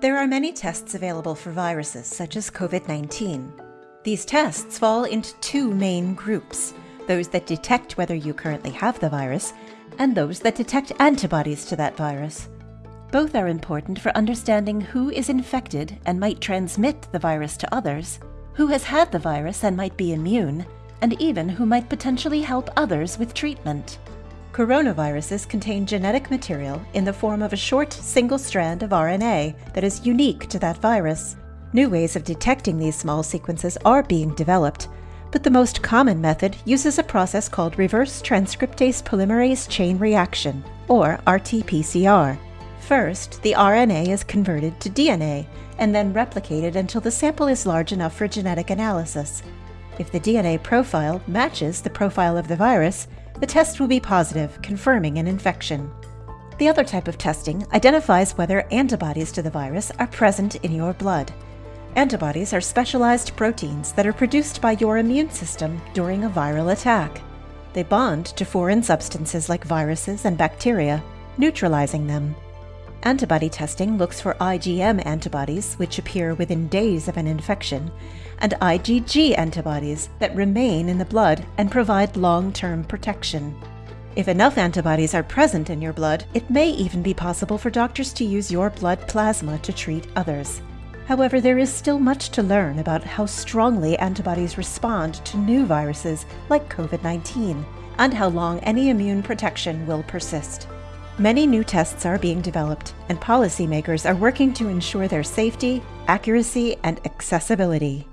There are many tests available for viruses, such as COVID 19. These tests fall into two main groups those that detect whether you currently have the virus, and those that detect antibodies to that virus. Both are important for understanding who is infected and might transmit the virus to others, who has had the virus and might be immune, and even who might potentially help others with treatment. Coronaviruses contain genetic material in the form of a short single strand of RNA that is unique to that virus. New ways of detecting these small sequences are being developed, but the most common method uses a process called reverse transcriptase polymerase chain reaction, or RT-PCR. First, the RNA is converted to DNA and then replicated until the sample is large enough for genetic analysis. If the DNA profile matches the profile of the virus, the test will be positive, confirming an infection. The other type of testing identifies whether antibodies to the virus are present in your blood. Antibodies are specialized proteins that are produced by your immune system during a viral attack. They bond to foreign substances like viruses and bacteria, neutralizing them. Antibody testing looks for IgM antibodies, which appear within days of an infection, and IgG antibodies that remain in the blood and provide long term protection. If enough antibodies are present in your blood, it may even be possible for doctors to use your blood plasma to treat others. However, there is still much to learn about how strongly antibodies respond to new viruses like COVID 19 and how long any immune protection will persist. Many new tests are being developed, and policymakers are working to ensure their safety, accuracy, and accessibility.